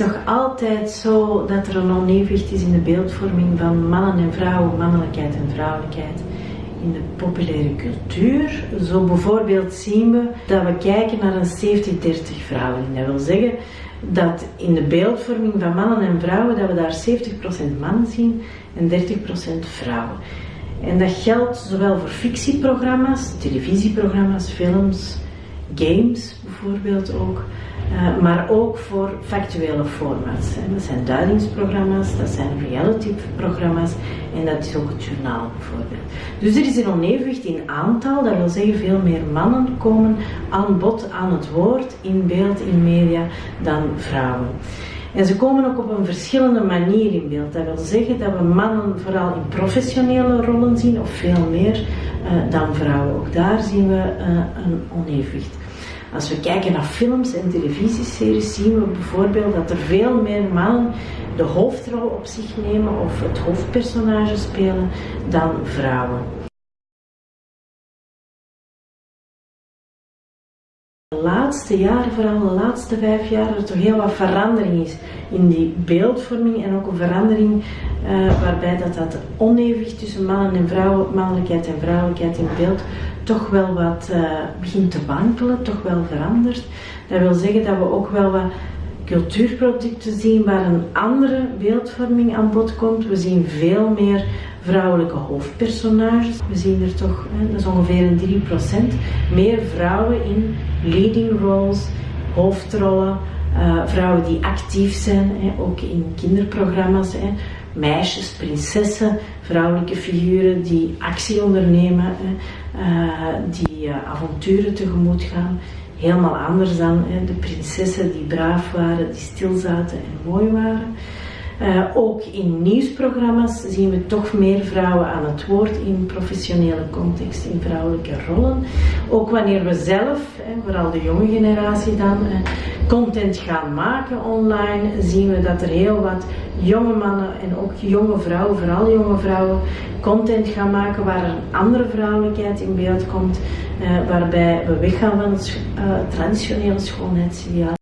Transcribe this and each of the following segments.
nog altijd zo dat er een onevenwicht is in de beeldvorming van mannen en vrouwen, mannelijkheid en vrouwelijkheid in de populaire cultuur. Zo bijvoorbeeld zien we dat we kijken naar een 70-30 verhouding. Dat wil zeggen dat in de beeldvorming van mannen en vrouwen dat we daar 70% mannen zien en 30% vrouwen. En dat geldt zowel voor fictieprogramma's, televisieprogramma's, films, games bijvoorbeeld ook. Uh, maar ook voor factuele formats. Dat zijn duidingsprogramma's, dat zijn reality-programma's en dat is ook het journaal bijvoorbeeld. Dus er is een onevenwicht in aantal, dat wil zeggen veel meer mannen komen aan bod, aan het woord, in beeld, in media, dan vrouwen. En ze komen ook op een verschillende manier in beeld. Dat wil zeggen dat we mannen vooral in professionele rollen zien, of veel meer uh, dan vrouwen. Ook daar zien we uh, een onevenwicht. Als we kijken naar films en televisieseries, zien we bijvoorbeeld dat er veel meer mannen de hoofdrol op zich nemen of het hoofdpersonage spelen dan vrouwen. De laatste jaren, vooral de laatste vijf jaar, er toch heel wat verandering is in die beeldvorming en ook een verandering uh, waarbij dat, dat onevenwicht tussen mannen en vrouwen, mannelijkheid en vrouwelijkheid in beeld toch wel wat uh, begint te wankelen, toch wel verandert. Dat wil zeggen dat we ook wel wat cultuurproducten zien waar een andere beeldvorming aan bod komt. We zien veel meer vrouwelijke hoofdpersonages. We zien er toch, dat is ongeveer een 3%, meer vrouwen in leading roles, hoofdrollen. Uh, vrouwen die actief zijn, hè, ook in kinderprogramma's. Hè. Meisjes, prinsessen, vrouwelijke figuren die actie ondernemen, hè, uh, die uh, avonturen tegemoet gaan. Helemaal anders dan hè, de prinsessen die braaf waren, die stil zaten en mooi waren. Uh, ook in nieuwsprogramma's zien we toch meer vrouwen aan het woord in professionele context, in vrouwelijke rollen. Ook wanneer we zelf, hè, vooral de jonge generatie dan, uh, content gaan maken online, zien we dat er heel wat jonge mannen en ook jonge vrouwen, vooral jonge vrouwen, content gaan maken waar een andere vrouwelijkheid in beeld komt, uh, waarbij we weggaan van het traditionele schoonheidsideaal.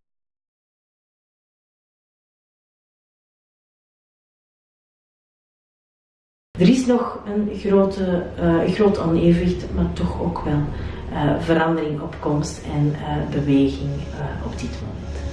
Er is nog een grote, uh, groot onevenwicht, maar toch ook wel uh, verandering op komst en uh, beweging op dit moment.